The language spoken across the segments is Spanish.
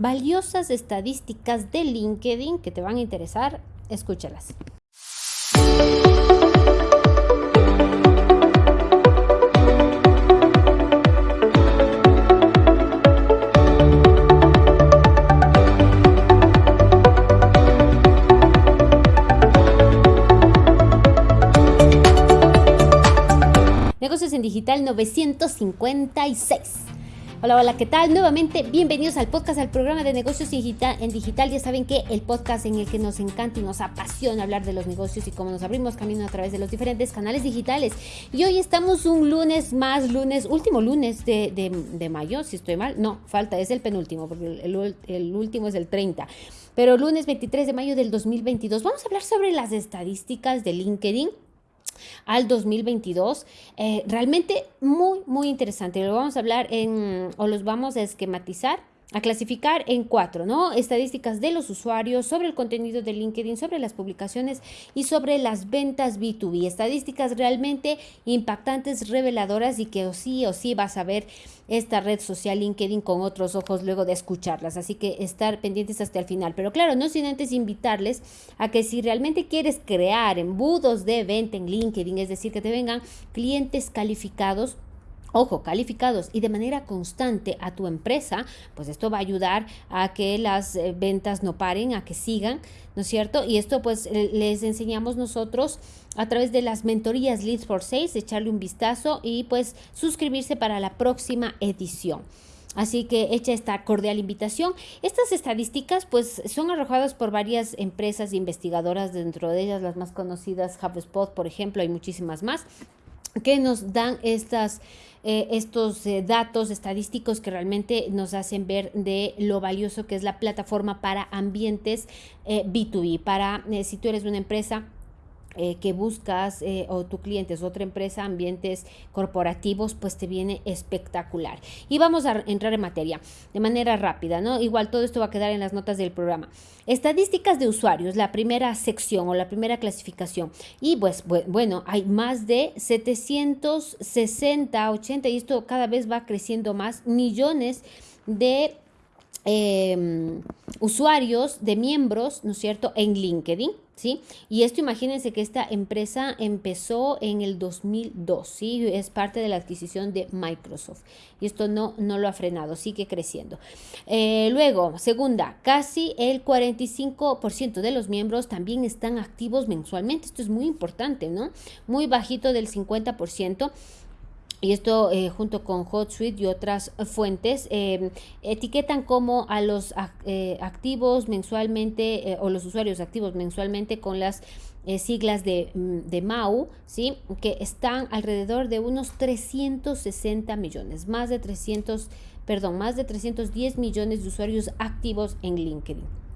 valiosas estadísticas de LinkedIn que te van a interesar. Escúchalas. Negocios en Digital 956. Hola, hola, ¿qué tal? Nuevamente, bienvenidos al podcast, al programa de negocios en digital. Ya saben que el podcast en el que nos encanta y nos apasiona hablar de los negocios y cómo nos abrimos camino a través de los diferentes canales digitales. Y hoy estamos un lunes más, lunes, último lunes de, mayo, si estoy mal. No, falta, es el penúltimo, porque el, el último es el 30 pero lunes 23 de mayo del 2022 vamos a hablar sobre las estadísticas de LinkedIn al 2022. Eh, realmente muy, muy interesante. Lo vamos a hablar en, o los vamos a esquematizar a clasificar en cuatro, ¿no? Estadísticas de los usuarios, sobre el contenido de LinkedIn, sobre las publicaciones y sobre las ventas B2B. Estadísticas realmente impactantes, reveladoras y que sí o sí vas a ver esta red social LinkedIn con otros ojos luego de escucharlas. Así que estar pendientes hasta el final. Pero claro, no sin antes invitarles a que si realmente quieres crear embudos de venta en LinkedIn, es decir, que te vengan clientes calificados, ojo, calificados y de manera constante a tu empresa, pues esto va a ayudar a que las eh, ventas no paren, a que sigan, ¿no es cierto? Y esto pues les enseñamos nosotros a través de las mentorías Leads for Sales, echarle un vistazo y pues suscribirse para la próxima edición. Así que hecha esta cordial invitación. Estas estadísticas pues son arrojadas por varias empresas investigadoras, dentro de ellas las más conocidas, HubSpot, por ejemplo, hay muchísimas más, que nos dan estas eh, estos eh, datos estadísticos que realmente nos hacen ver de lo valioso que es la plataforma para ambientes B2B, eh, para si tú eres una empresa eh, que buscas eh, o tu cliente es otra empresa, ambientes corporativos, pues te viene espectacular. Y vamos a entrar en materia de manera rápida, ¿no? Igual todo esto va a quedar en las notas del programa. Estadísticas de usuarios, la primera sección o la primera clasificación. Y pues bueno, hay más de 760, 80 y esto cada vez va creciendo más, millones de em, usuarios, de miembros, ¿no es cierto?, en LinkedIn. Y esto imagínense que esta empresa empezó en el 2002, ¿sí? Es parte de la adquisición de Microsoft. Y esto no, no lo ha frenado, sigue creciendo. Eh, luego, segunda, casi el 45% de los miembros también están activos mensualmente. Esto es muy importante, ¿no? Muy bajito del 50%. Y esto eh, junto con HotSuite y otras fuentes em, etiquetan como a los eh, activos mensualmente eh, o los usuarios activos mensualmente con las siglas de, mm, de, MAU, ¿sí? que están alrededor de unos 360 millones, más de 300, perdón, más de 310 millones de usuarios activos en LinkedIn.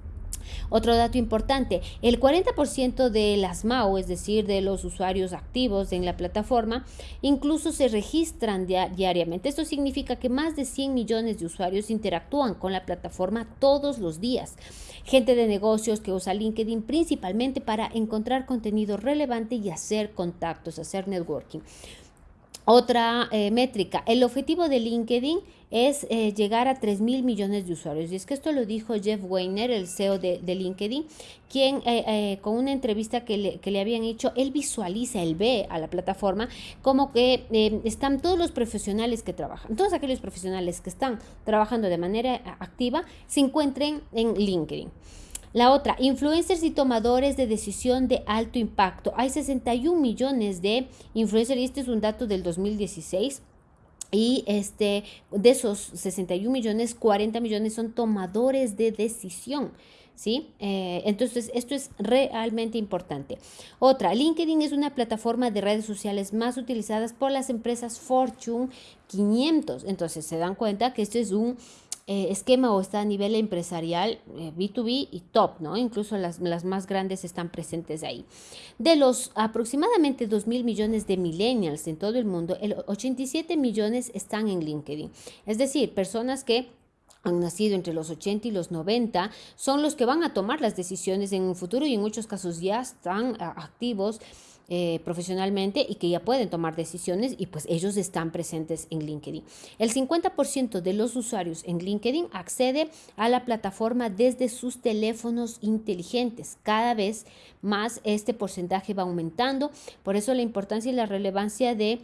Otro dato importante, el 40% de las MAU, es decir, de los usuarios activos en la plataforma, incluso se registran diariamente. Esto significa que más de 100 millones de usuarios interactúan con la plataforma todos los días. Gente de negocios que usa LinkedIn principalmente para encontrar contenido relevante y hacer contactos, hacer networking. Otra eh, métrica, el objetivo de LinkedIn es eh, llegar a 3 mil millones de usuarios. Y es que esto lo dijo Jeff Weiner, el CEO de, LinkedIn, quien eh, con una entrevista que le, que le, habían hecho, él visualiza, él ve a la plataforma como que están todos los profesionales que trabajan, todos aquellos profesionales que están trabajando de manera activa, se encuentren en LinkedIn. La otra, influencers y tomadores de decisión de alto impacto. Hay 61 millones de influencers y este es un dato del 2016. Y este, de esos 61 millones, 40 millones son tomadores de decisión. ¿sí? Eh, entonces, esto es realmente importante. Otra, LinkedIn es una plataforma de redes sociales más utilizadas por las empresas Fortune 500. Entonces, se dan cuenta que esto es un eh, esquema o está a nivel empresarial B2B eh, y top, ¿no? Incluso las, las, más grandes están presentes ahí. De los aproximadamente 2 mil millones de millennials en todo el mundo, el 87 millones están en LinkedIn. Es decir, personas que han nacido entre los 80 y los 90, son los que van a tomar las decisiones en un futuro y en muchos casos ya están ah, activos eh, profesionalmente y que ya pueden tomar decisiones y pues ellos están presentes en LinkedIn. El 50% de los usuarios en LinkedIn accede a la plataforma desde sus teléfonos inteligentes. Cada vez más este porcentaje va aumentando. Por eso la importancia y la relevancia de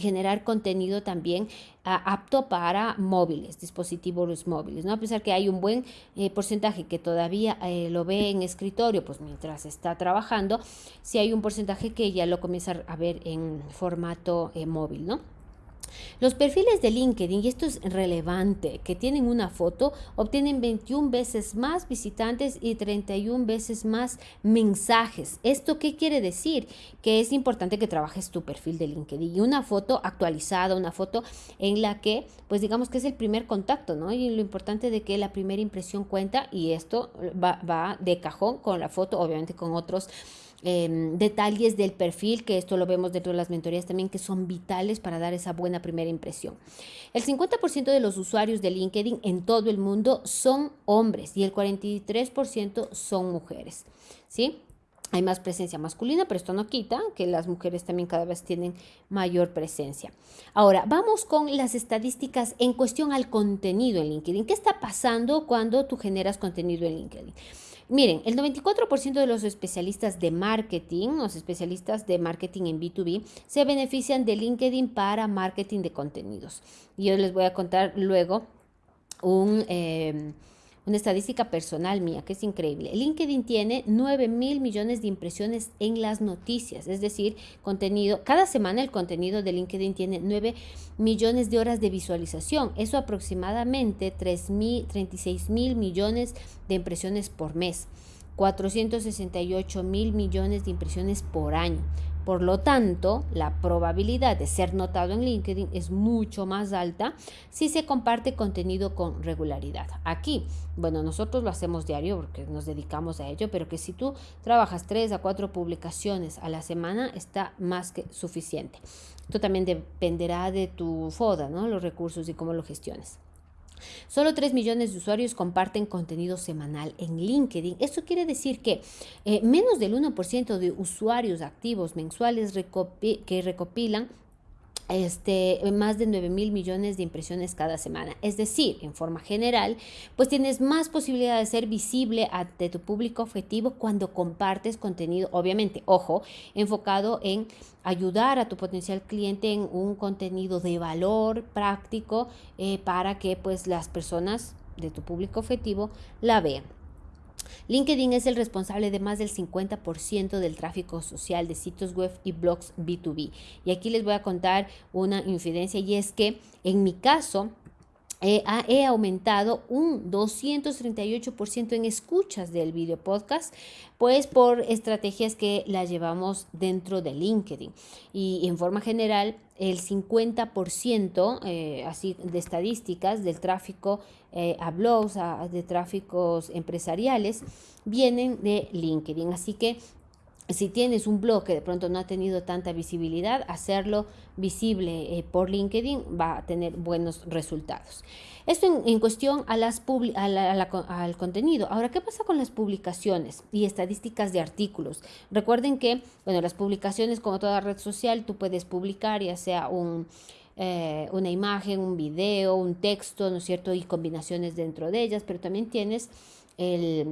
generar contenido también apto para móviles, dispositivos móviles, ¿no? A pesar que hay un buen eh, porcentaje que todavía eh, lo ve en escritorio, pues mientras está trabajando, si hay un porcentaje que ya lo comienza a ver en formato eh, móvil, ¿no? Los perfiles de LinkedIn, y esto es relevante, que tienen una foto, obtienen 21 veces más visitantes y 31 veces más mensajes. ¿Esto qué quiere decir? Que es importante que trabajes tu perfil de LinkedIn y una foto actualizada, una foto en la que, pues digamos que es el primer contacto, ¿no? Y lo importante de que la primera impresión cuenta y esto va, va de cajón con la foto, obviamente con otros Em, detalles del perfil, que esto lo vemos dentro de las mentorías también, que son vitales para dar esa buena primera impresión. El 50% de los usuarios de LinkedIn en todo el mundo son hombres y el 43% son mujeres. ¿Sí? Hay más presencia masculina, pero esto no quita que las mujeres también cada vez tienen mayor presencia. Ahora, vamos con las estadísticas en cuestión al contenido en LinkedIn. ¿Qué está pasando cuando tú generas contenido en LinkedIn? Miren, el 94% de los especialistas de marketing, los especialistas de marketing en B2B, se benefician de LinkedIn para marketing de contenidos. Y yo les voy a contar luego un... Eh, una estadística personal mía que es increíble. LinkedIn tiene 9 mil millones de impresiones en las noticias, es decir, contenido, cada semana el contenido de LinkedIn tiene 9 millones de horas de visualización, eso aproximadamente 3 mil, 36 mil millones de impresiones por mes. 468 mil millones de impresiones por año. Por lo tanto, la probabilidad de ser notado en LinkedIn es mucho más alta si se comparte contenido con regularidad. Aquí, bueno, nosotros lo hacemos diario porque nos dedicamos a ello, pero que si tú trabajas tres a cuatro publicaciones a la semana está más que suficiente. Esto también dependerá de tu FODA, ¿no? Los recursos y cómo lo gestiones. Solo 3 millones de usuarios comparten contenido semanal en LinkedIn. Esto quiere decir que eh, menos del 1% de usuarios activos mensuales que recopilan este, más de 9 mil millones de impresiones cada semana. Es decir, en forma general, pues tienes más posibilidad de ser visible ante tu público objetivo cuando compartes contenido, obviamente, ojo, enfocado en ayudar a tu potencial cliente en un contenido de valor práctico eh, para que pues las personas de tu público objetivo la vean. LinkedIn es el responsable de más del 50% del tráfico social de sitios web y blogs B2B. Y aquí les voy a contar una infidencia y es que en mi caso, he aumentado un 238% en escuchas del video podcast, pues por estrategias que las llevamos dentro de LinkedIn. Y en forma general, el 50% eh, así de estadísticas del tráfico eh, a blogs, de tráficos empresariales, vienen de LinkedIn. Así que si tienes un blog que de pronto no ha tenido tanta visibilidad, hacerlo visible eh, por LinkedIn va a tener buenos resultados. Esto en, cuestión a las al contenido. Ahora, ¿qué pasa con las publicaciones y estadísticas de artículos? Recuerden que, bueno, las publicaciones, como toda red social, tú puedes publicar ya sea un, eh, una imagen, un video, un texto, ¿no es cierto? Y combinaciones dentro de ellas, pero también tienes el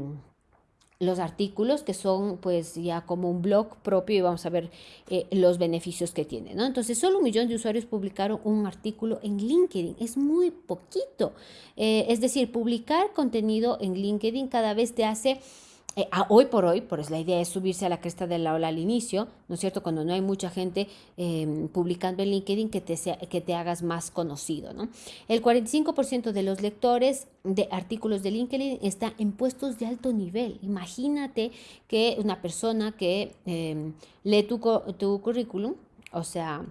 los artículos que son pues ya como un blog propio y vamos a ver eh, los beneficios que tiene, ¿no? Entonces solo un millón de usuarios publicaron un artículo en LinkedIn, es muy poquito. Eh, es decir, publicar contenido en LinkedIn cada vez te hace eh, hoy por hoy, por eso la idea es subirse a la cresta de la ola al inicio, ¿no es cierto? Cuando no hay mucha gente em, publicando en LinkedIn que te, sea, que te hagas más conocido, ¿no? El 45% de los lectores de artículos de LinkedIn está en puestos de alto nivel. Imagínate que una persona que em, lee tu, tu currículum, o sea,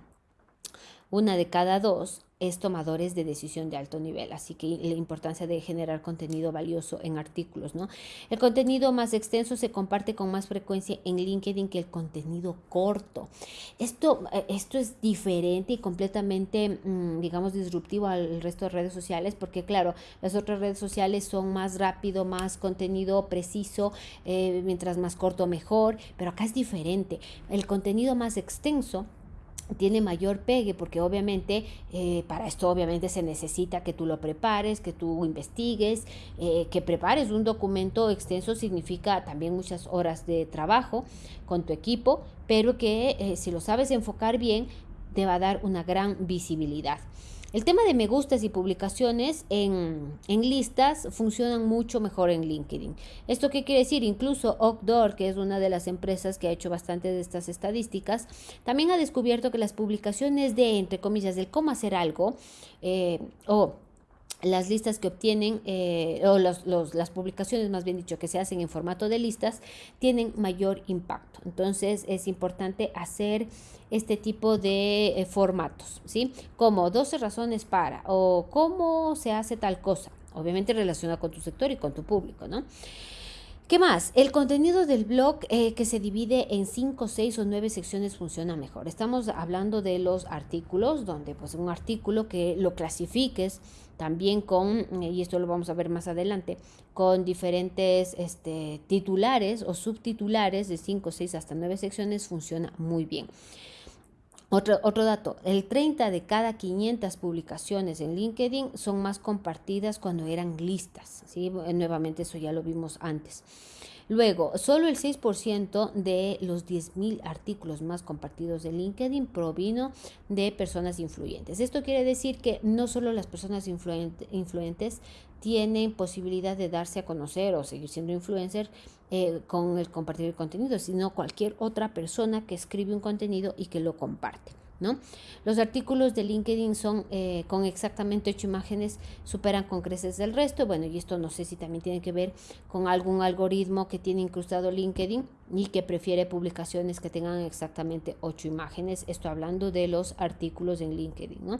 una de cada dos, es tomadores de decisión de alto nivel. Así que la importancia de generar contenido valioso en artículos, ¿no? El contenido más extenso se comparte con más frecuencia en LinkedIn que el contenido corto. Esto, eh, esto es diferente y completamente, mm, digamos, disruptivo al resto de redes sociales porque, claro, las otras redes sociales son más rápido, más contenido preciso, eh, mientras más corto mejor, pero acá es diferente. El contenido más extenso tiene mayor pegue porque obviamente eh, para esto obviamente se necesita que tú lo prepares, que tú investigues, eh, que prepares un documento extenso significa también muchas horas de trabajo con tu equipo, pero que eh, si lo sabes enfocar bien te va a dar una gran visibilidad. El tema de me gustas y publicaciones en, listas funcionan mucho mejor en LinkedIn. ¿Esto qué quiere decir? Incluso Outdoor, que es una de las empresas que ha hecho bastante de estas estadísticas, también ha descubierto que las publicaciones de, entre comillas, del cómo hacer algo eh, o las listas que obtienen, eh, o las publicaciones más bien dicho, que se hacen en formato de listas, tienen mayor impacto. Entonces es importante hacer este tipo de eh, formatos, ¿sí? Como 12 razones para, o cómo se hace tal cosa, obviamente relacionado con tu sector y con tu público, ¿no? ¿Qué más? El contenido del blog eh, que se divide en 5, 6 o 9 secciones funciona mejor. Estamos hablando de los artículos, donde pues un artículo que lo clasifiques también con, y esto lo vamos a ver más adelante, con diferentes este, titulares o subtitulares de 5, 6 hasta 9 secciones funciona muy bien. Otro, otro, dato, el 30 de cada 500 publicaciones en LinkedIn son más compartidas cuando eran listas. ¿sí? Nuevamente eso ya lo vimos antes. Luego, solo el 6% de los 10.000 artículos más compartidos de LinkedIn provino de personas influyentes. Esto quiere decir que no solo las personas influyentes tienen posibilidad de darse a conocer o seguir siendo influencer eh, con el compartir el contenido, sino cualquier otra persona que escribe un contenido y que lo comparte. ¿No? Los artículos de LinkedIn son eh, con exactamente ocho imágenes, superan con creces del resto. Bueno, y esto no sé si también tiene que ver con algún algoritmo que tiene incrustado LinkedIn y que prefiere publicaciones que tengan exactamente ocho imágenes. Esto hablando de los artículos en LinkedIn, ¿no?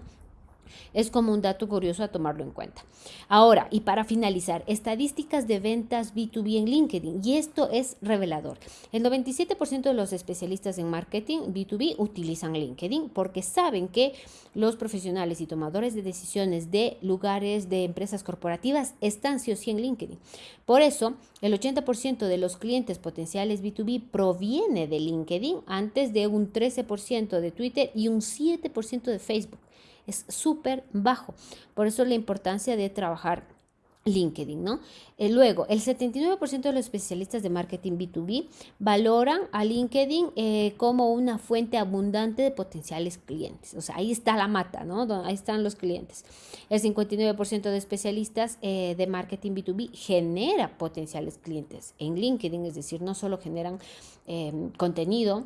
Es como un dato curioso a tomarlo en cuenta. Ahora, y para finalizar, estadísticas de ventas B2B en LinkedIn. Y esto es revelador. El 97% de los especialistas en marketing B2B utilizan LinkedIn porque saben que los profesionales y tomadores de decisiones de lugares de empresas corporativas están sí o sí en LinkedIn. Por eso, el 80% de los clientes potenciales B2B proviene de LinkedIn antes de un 13% de Twitter y un 7% de Facebook es súper bajo. Por eso la importancia de trabajar LinkedIn, ¿no? Eh, luego, el 79% de los especialistas de marketing B2B valoran a LinkedIn eh, como una fuente abundante de potenciales clientes. O sea, ahí está la mata, ¿no? Ahí están los clientes. El 59% de especialistas eh, de marketing B2B genera potenciales clientes en LinkedIn, es decir, no solo generan contenido,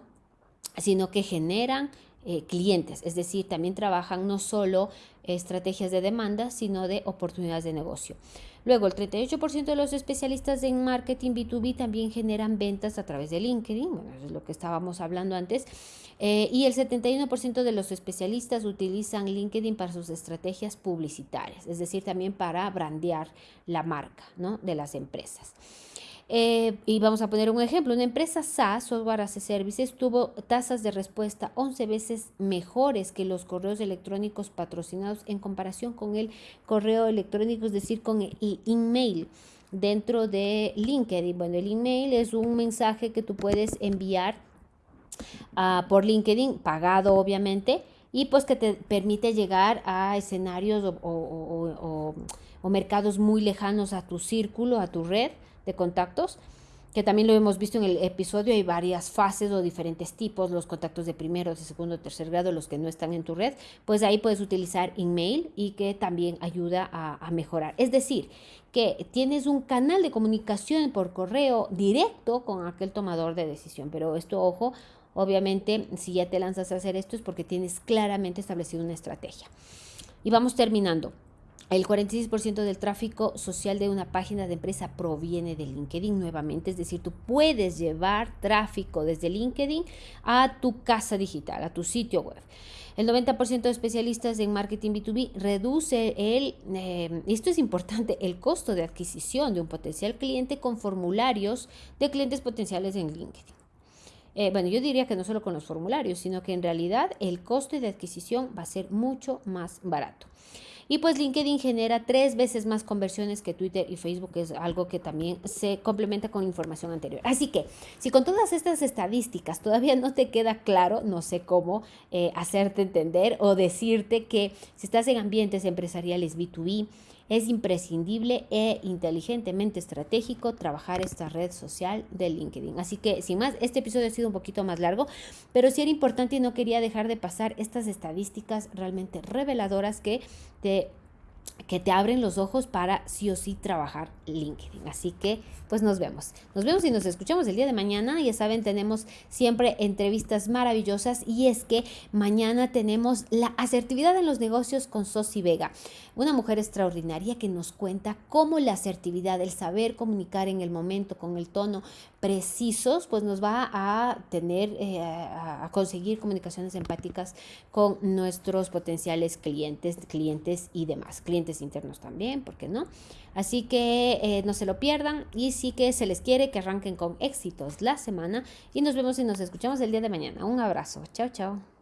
sino que generan eh, clientes, es decir, también trabajan no solo estrategias de demanda, sino de oportunidades de negocio. Luego, el 38% de los especialistas en marketing B2B también generan ventas a través de LinkedIn, bueno, es lo que estábamos hablando antes, eh, y el 71% de los especialistas utilizan LinkedIn para sus estrategias publicitarias, es decir, también para brandear la marca ¿no? de las empresas. Eh, y vamos a poner un ejemplo, una empresa SaaS, Software as a Services, tuvo tasas de respuesta 11 veces mejores que los correos electrónicos patrocinados en comparación con el correo electrónico, es decir, con el email dentro de LinkedIn. Bueno, el email es un mensaje que tú puedes enviar uh, por LinkedIn, pagado obviamente, y pues que te permite llegar a escenarios o mercados muy lejanos a tu círculo, a tu red de contactos, que también lo hemos visto en el episodio, hay varias fases o diferentes tipos, los contactos de primero, de segundo, tercer grado, los que no están en tu red, pues ahí puedes utilizar email y que también ayuda a, a mejorar. Es decir, que tienes un canal de comunicación por correo directo con aquel tomador de decisión, pero esto, ojo, obviamente, si ya te lanzas a hacer esto es porque tienes claramente establecido una estrategia. Y vamos terminando. El 46% del tráfico social de una página de empresa proviene de LinkedIn nuevamente, es decir, tú puedes llevar tráfico desde LinkedIn a tu casa digital, a tu sitio web. El 90% de especialistas en marketing B2B reduce el, eh, esto es importante, el costo de adquisición de un potencial cliente con formularios de clientes potenciales en LinkedIn. Eh, bueno, yo diría que no solo con los formularios, sino que en realidad el costo de adquisición va a ser mucho más barato. Y pues LinkedIn genera tres veces más conversiones que Twitter y Facebook, que es algo que también se complementa con información anterior. Así que si con todas estas estadísticas todavía no te queda claro, no sé cómo eh, hacerte entender o decirte que si estás en ambientes empresariales B2B, es imprescindible e inteligentemente estratégico trabajar esta red social de LinkedIn. Así que, sin más, este episodio ha sido un poquito más largo, pero sí era importante y no quería dejar de pasar estas estadísticas realmente reveladoras que te que te abren los ojos para sí o sí trabajar LinkedIn. Así que, pues nos vemos. Nos vemos y nos escuchamos el día de mañana. Ya saben, tenemos siempre entrevistas maravillosas y es que mañana tenemos la asertividad en los negocios con Sosi Vega, una mujer extraordinaria que nos cuenta cómo la asertividad, el saber comunicar en el momento, con el tono precisos, pues nos va a tener, eh, a conseguir comunicaciones empáticas con nuestros potenciales clientes, clientes y demás clientes internos también, ¿por qué no? Así que eh, no se lo pierdan y sí que se les quiere que arranquen con éxitos la semana y nos vemos y nos escuchamos el día de mañana. Un abrazo, chao, chao.